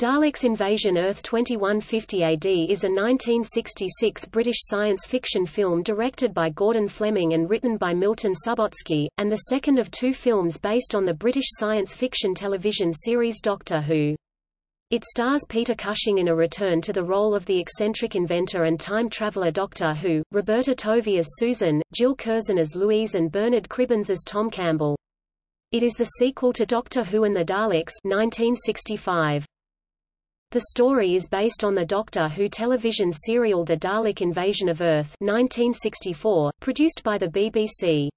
Daleks Invasion Earth 2150 AD is a 1966 British science fiction film directed by Gordon Flemyng and written by Milton Subotsky, and the second of two films based on the British science fiction television series Doctor Who. It stars Peter Cushing in a return to the role of the eccentric inventor and time traveler Doctor Who, Roberta Tovey as Susan, Jill Curzon as Louise and Bernard Cribbins as Tom Campbell. It is the sequel to Doctor Who and the Daleks 1965. The story is based on the Doctor Who television serial The Dalek Invasion of Earth 1964, produced by the BBC.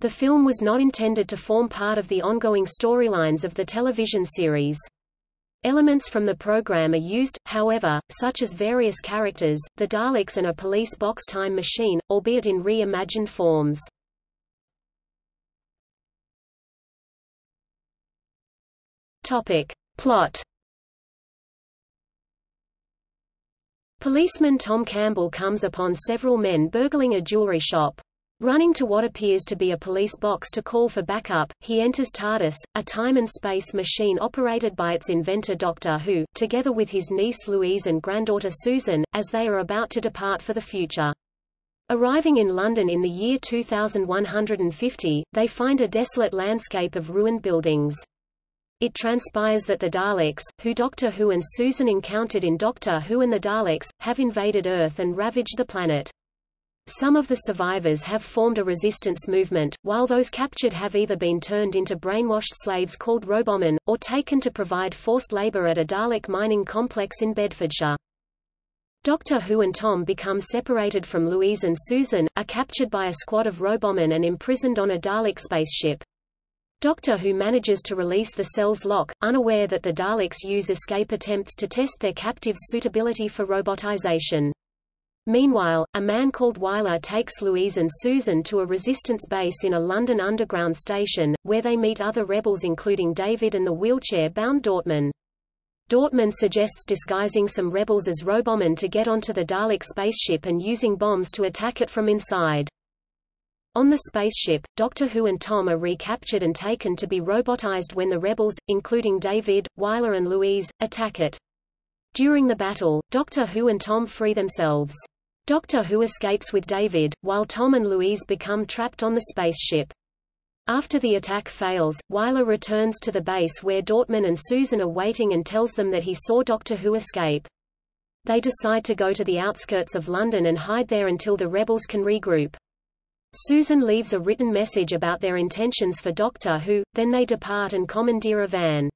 The film was not intended to form part of the ongoing storylines of the television series. Elements from the program are used, however, such as various characters, the Daleks and a police box time machine, albeit in re-imagined forms. Topic. Plot Policeman Tom Campbell comes upon several men burgling a jewelry shop. Running to what appears to be a police box to call for backup, he enters TARDIS, a time and space machine operated by its inventor Doctor Who, together with his niece Louise and granddaughter Susan, as they are about to depart for the future. Arriving in London in the year 2150, they find a desolate landscape of ruined buildings. It transpires that the Daleks, who Doctor Who and Susan encountered in Doctor Who and the Daleks, have invaded Earth and ravaged the planet. Some of the survivors have formed a resistance movement, while those captured have either been turned into brainwashed slaves called Robomen, or taken to provide forced labor at a Dalek mining complex in Bedfordshire. Doctor Who and Tom become separated from Louise and Susan, are captured by a squad of Robomen and imprisoned on a Dalek spaceship. Doctor Who manages to release the cell's lock, unaware that the Daleks use escape attempts to test their captives' suitability for robotization. Meanwhile, a man called Wyler takes Louise and Susan to a resistance base in a London Underground station, where they meet other rebels including David and the wheelchair-bound Dortmund. Dortmund suggests disguising some rebels as Robomen to get onto the Dalek spaceship and using bombs to attack it from inside. On the spaceship, Doctor Who and Tom are recaptured and taken to be robotized when the rebels, including David, Wyler and Louise, attack it. During the battle, Doctor Who and Tom free themselves. Doctor Who escapes with David, while Tom and Louise become trapped on the spaceship. After the attack fails, Wyler returns to the base where Dortmund and Susan are waiting and tells them that he saw Doctor Who escape. They decide to go to the outskirts of London and hide there until the rebels can regroup. Susan leaves a written message about their intentions for Doctor Who, then they depart and commandeer a van.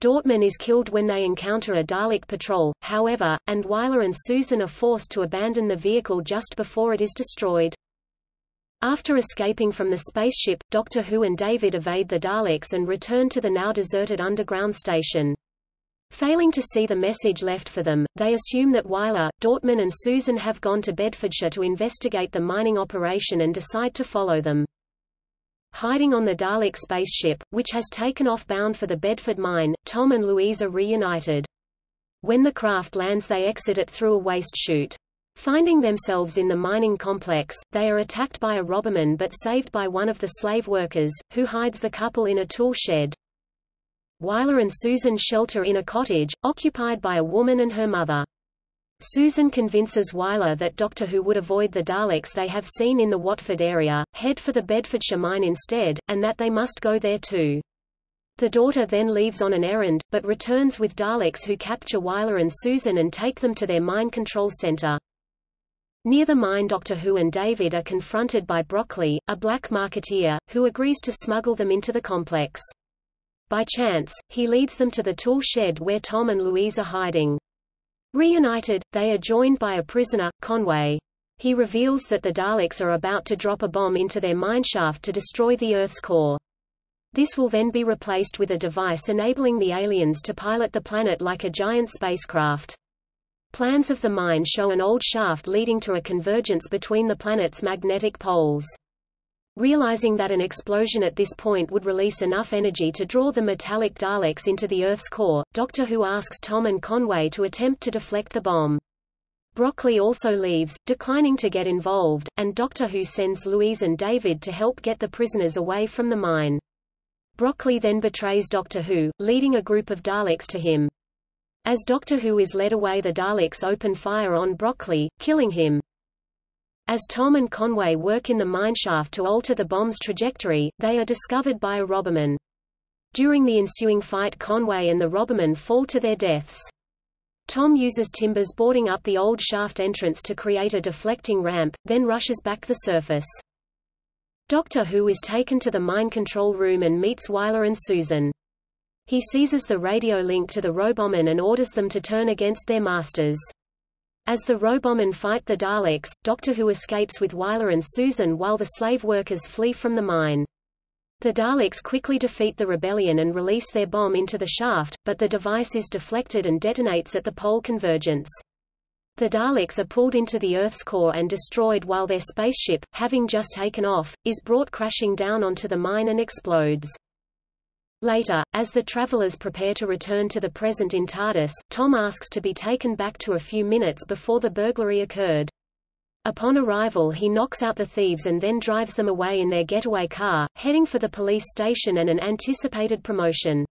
Dortmund is killed when they encounter a Dalek patrol, however, and Wyler and Susan are forced to abandon the vehicle just before it is destroyed. After escaping from the spaceship, Doctor Who and David evade the Daleks and return to the now deserted underground station. Failing to see the message left for them, they assume that Wyler, Dortmund and Susan have gone to Bedfordshire to investigate the mining operation and decide to follow them. Hiding on the Dalek spaceship, which has taken off bound for the Bedford mine, Tom and Louise are reunited. When the craft lands they exit it through a waste chute. Finding themselves in the mining complex, they are attacked by a Roboman but saved by one of the slave workers, who hides the couple in a tool shed. Wyler and Susan shelter in a cottage, occupied by a woman and her mother. Susan convinces Wyler that Doctor Who would avoid the Daleks they have seen in the Watford area, head for the Bedfordshire mine instead, and that they must go there too. The daughter then leaves on an errand, but returns with Daleks who capture Wyler and Susan and take them to their mine control center. Near the mine Doctor Who and David are confronted by Broccoli, a black marketeer, who agrees to smuggle them into the complex. By chance, he leads them to the tool shed where Tom and Louise are hiding. Reunited, they are joined by a prisoner, Conway. He reveals that the Daleks are about to drop a bomb into their mineshaft to destroy the Earth's core. This will then be replaced with a device enabling the aliens to pilot the planet like a giant spacecraft. Plans of the mine show an old shaft leading to a convergence between the planet's magnetic poles. Realizing that an explosion at this point would release enough energy to draw the metallic Daleks into the Earth's core, Doctor Who asks Tom and Conway to attempt to deflect the bomb. Broccoli also leaves, declining to get involved, and Doctor Who sends Louise and David to help get the prisoners away from the mine. Broccoli then betrays Doctor Who, leading a group of Daleks to him. As Doctor Who is led away the Daleks open fire on Broccoli, killing him. As Tom and Conway work in the mineshaft to alter the bomb's trajectory, they are discovered by a Roboman. During the ensuing fight Conway and the Roboman fall to their deaths. Tom uses timbers boarding up the old shaft entrance to create a deflecting ramp, then rushes back the surface. Doctor Who is taken to the mine control room and meets Wyler and Susan. He seizes the radio link to the Robomen and orders them to turn against their masters. As the Robomen fight the Daleks, Doctor Who escapes with Wyler and Susan while the slave workers flee from the mine. The Daleks quickly defeat the rebellion and release their bomb into the shaft, but the device is deflected and detonates at the pole convergence. The Daleks are pulled into the Earth's core and destroyed while their spaceship, having just taken off, is brought crashing down onto the mine and explodes. Later, as the travelers prepare to return to the present in TARDIS, Tom asks to be taken back to a few minutes before the burglary occurred. Upon arrival he knocks out the thieves and then drives them away in their getaway car, heading for the police station and an anticipated promotion.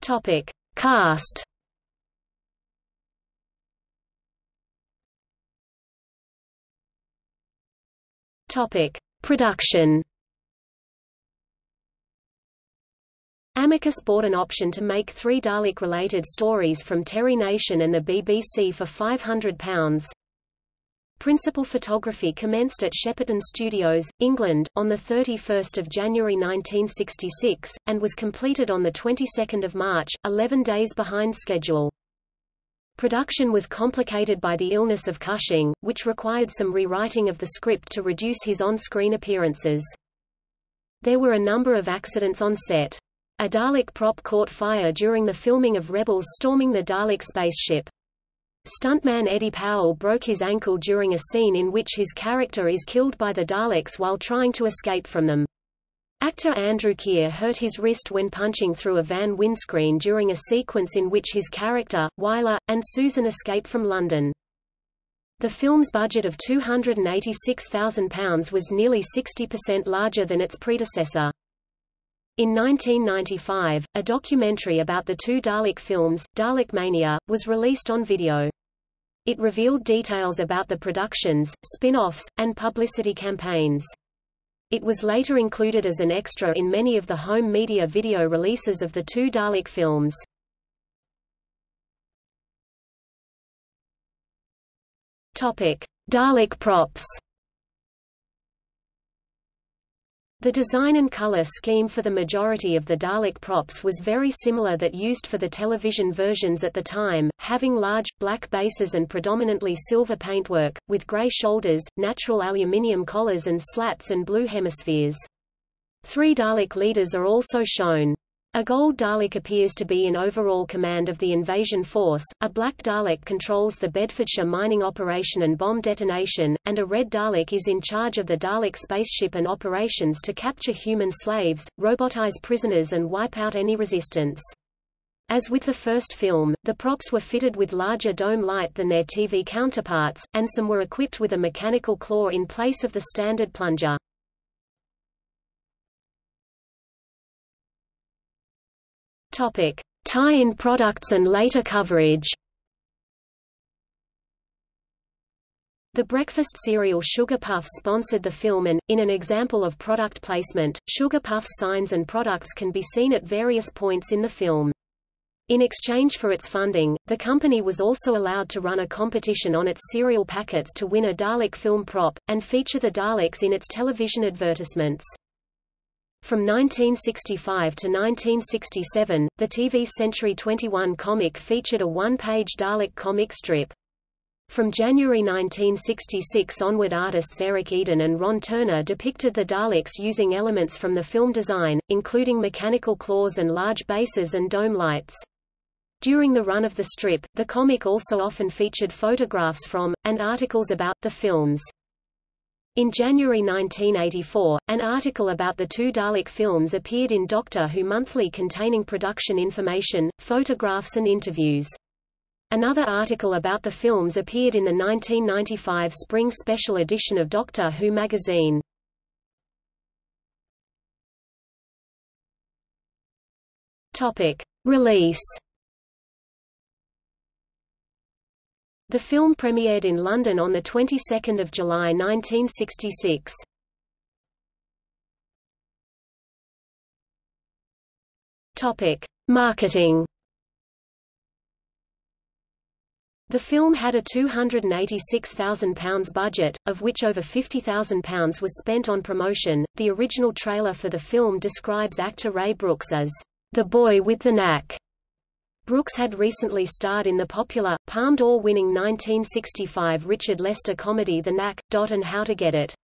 Topic. Cast Topic: Production. Amicus bought an option to make three Dalek-related stories from Terry Nation and the BBC for £500. Principal photography commenced at Shepperton Studios, England, on 31 January 1966, and was completed on 22 March, 11 days behind schedule. Production was complicated by the illness of Cushing, which required some rewriting of the script to reduce his on-screen appearances. There were a number of accidents on set. A Dalek prop caught fire during the filming of Rebels storming the Dalek spaceship. Stuntman Eddie Powell broke his ankle during a scene in which his character is killed by the Daleks while trying to escape from them. Actor Andrew Keir hurt his wrist when punching through a van windscreen during a sequence in which his character, Wyler, and Susan escape from London. The film's budget of £286,000 was nearly 60% larger than its predecessor. In 1995, a documentary about the two Dalek films, Dalek Mania, was released on video. It revealed details about the productions, spin-offs, and publicity campaigns. It was later included as an extra in many of the home media video releases of the two Dalek films. Topic: Dalek props. The design and color scheme for the majority of the Dalek props was very similar that used for the television versions at the time, having large, black bases and predominantly silver paintwork, with gray shoulders, natural aluminium collars and slats and blue hemispheres. Three Dalek leaders are also shown. A gold Dalek appears to be in overall command of the invasion force, a black Dalek controls the Bedfordshire mining operation and bomb detonation, and a red Dalek is in charge of the Dalek spaceship and operations to capture human slaves, robotize prisoners and wipe out any resistance. As with the first film, the props were fitted with larger dome light than their TV counterparts, and some were equipped with a mechanical claw in place of the standard plunger. Tie-in products and later coverage. The breakfast cereal Sugar Puffs sponsored the film and, in an example of product placement, Sugar Puffs signs and products can be seen at various points in the film. In exchange for its funding, the company was also allowed to run a competition on its cereal packets to win a Dalek film prop, and feature the Daleks in its television advertisements. From 1965 to 1967, the TV Century 21 comic featured a one-page Dalek comic strip. From January 1966 onward artists Eric Eden and Ron Turner depicted the Daleks using elements from the film design, including mechanical claws and large bases and dome lights. During the run of the strip, the comic also often featured photographs from, and articles about, the films. In January 1984, an article about the two Dalek films appeared in Doctor Who Monthly containing production information, photographs and interviews. Another article about the films appeared in the 1995 spring special edition of Doctor Who magazine. Topic. Release The film premiered in London on the 22nd of July 1966. Topic: Marketing. The film had a £286,000 budget, of which over £50,000 was spent on promotion. The original trailer for the film describes actor Ray Brooks as the boy with the knack. Brooks had recently starred in the popular, Palme d'Or-winning 1965 Richard Lester comedy The Knack, Dot and How to Get It.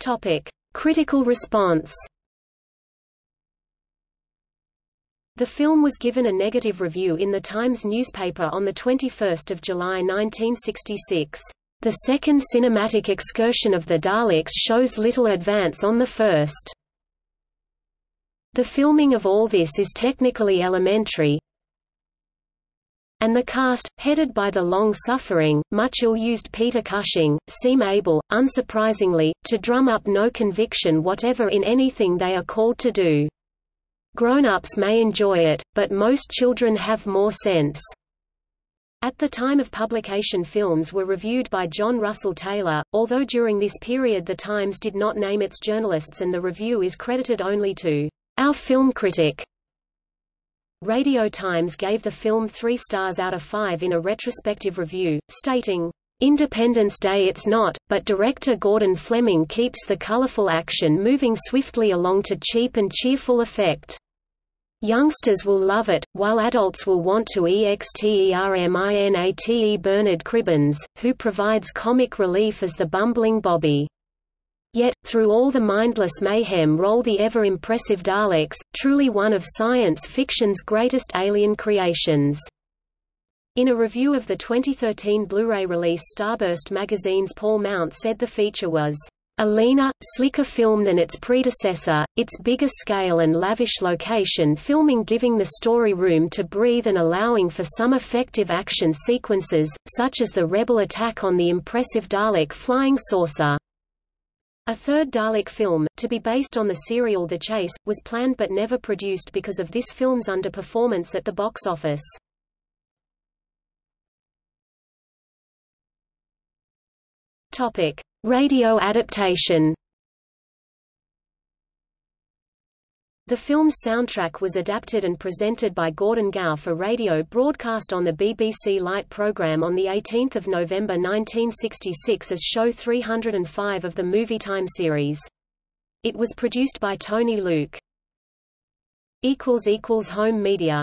Topic. Critical response The film was given a negative review in the Times newspaper on 21 July 1966. The second cinematic excursion of the Daleks shows little advance on the first. The filming of all this is technically elementary, and the cast, headed by the long-suffering, much ill-used Peter Cushing, seem able, unsurprisingly, to drum up no conviction whatever in anything they are called to do. Grown-ups may enjoy it, but most children have more sense. At the time of publication films were reviewed by John Russell Taylor, although during this period the Times did not name its journalists and the review is credited only to our film critic. Radio Times gave the film three stars out of five in a retrospective review, stating, Independence Day it's not, but director Gordon Flemyng keeps the colorful action moving swiftly along to cheap and cheerful effect. Youngsters will love it, while adults will want to exterminate Bernard Cribbins, who provides comic relief as the bumbling Bobby. Yet, through all the mindless mayhem roll the ever-impressive Daleks, truly one of science fiction's greatest alien creations. In a review of the 2013 Blu-ray release Starburst magazine's Paul Mount said the feature was a leaner, slicker film than its predecessor, its bigger scale and lavish location filming giving the story room to breathe and allowing for some effective action sequences, such as the rebel attack on the impressive Dalek flying saucer. A third Dalek film, to be based on the serial The Chase, was planned but never produced because of this film's underperformance at the box office. Topic. Radio adaptation The film's soundtrack was adapted and presented by Gordon Gow for radio broadcast on the BBC Light programme on 18 November 1966 as show 305 of the Movie Time series. It was produced by Tony Luke. Home media